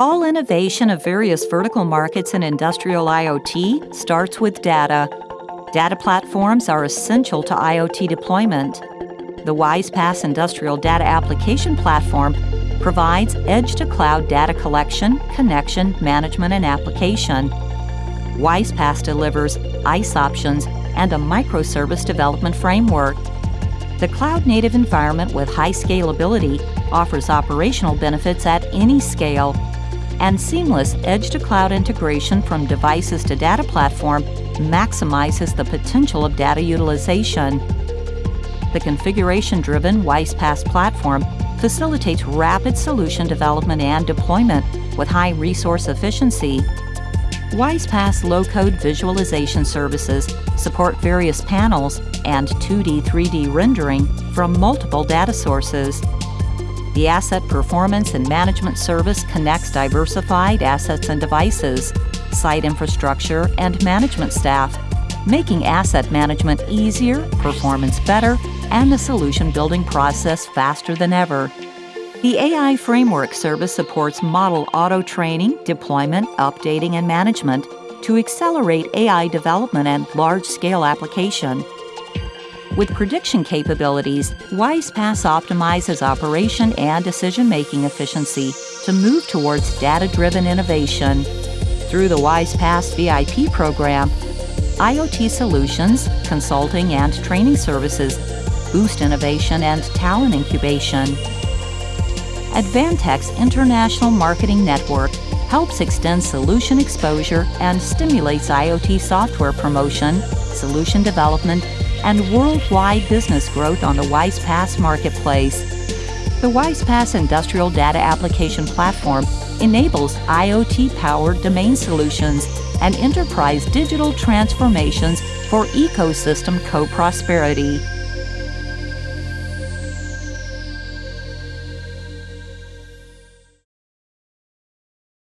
All innovation of various vertical markets in industrial IoT starts with data. Data platforms are essential to IoT deployment. The WISE-PaaS Industrial Data Application Platform provides edge-to-cloud data collection, connection, management, and application. WISE-PaaS delivers ICE options and a microservice development framework. The cloud-native environment with high scalability offers operational benefits at any scale, and seamless edge-to-cloud integration from devices to data platform maximizes the potential of data utilization. The configuration-driven WISE-PaaS platform facilitates rapid solution development and deployment with high resource efficiency. WISE-PaaS low-code visualization services support various panels and 2D, 3D rendering from multiple data sources. The Asset Performance and Management Service connects diversified assets and devices, site infrastructure, and management staff, making asset management easier, performance better, and the solution building process faster than ever. The AI Framework service supports model auto training, deployment, updating, and management to accelerate AI development and large scale application. With prediction capabilities, WISE-PaaS optimizes operation and decision making efficiency to move towards data driven innovation. Through the WISE-PaaS VIP program, IoT solutions, consulting, and training services boost innovation and talent incubation. Advantech's International Marketing Network helps extend solution exposure and stimulates IoT software promotion, solution development, and worldwide business growth on the WISE-PaaS marketplace. The WISE-PaaS Industrial Data Application Platform enables IoT-powered domain solutions and enterprise digital transformations for ecosystem co-prosperity.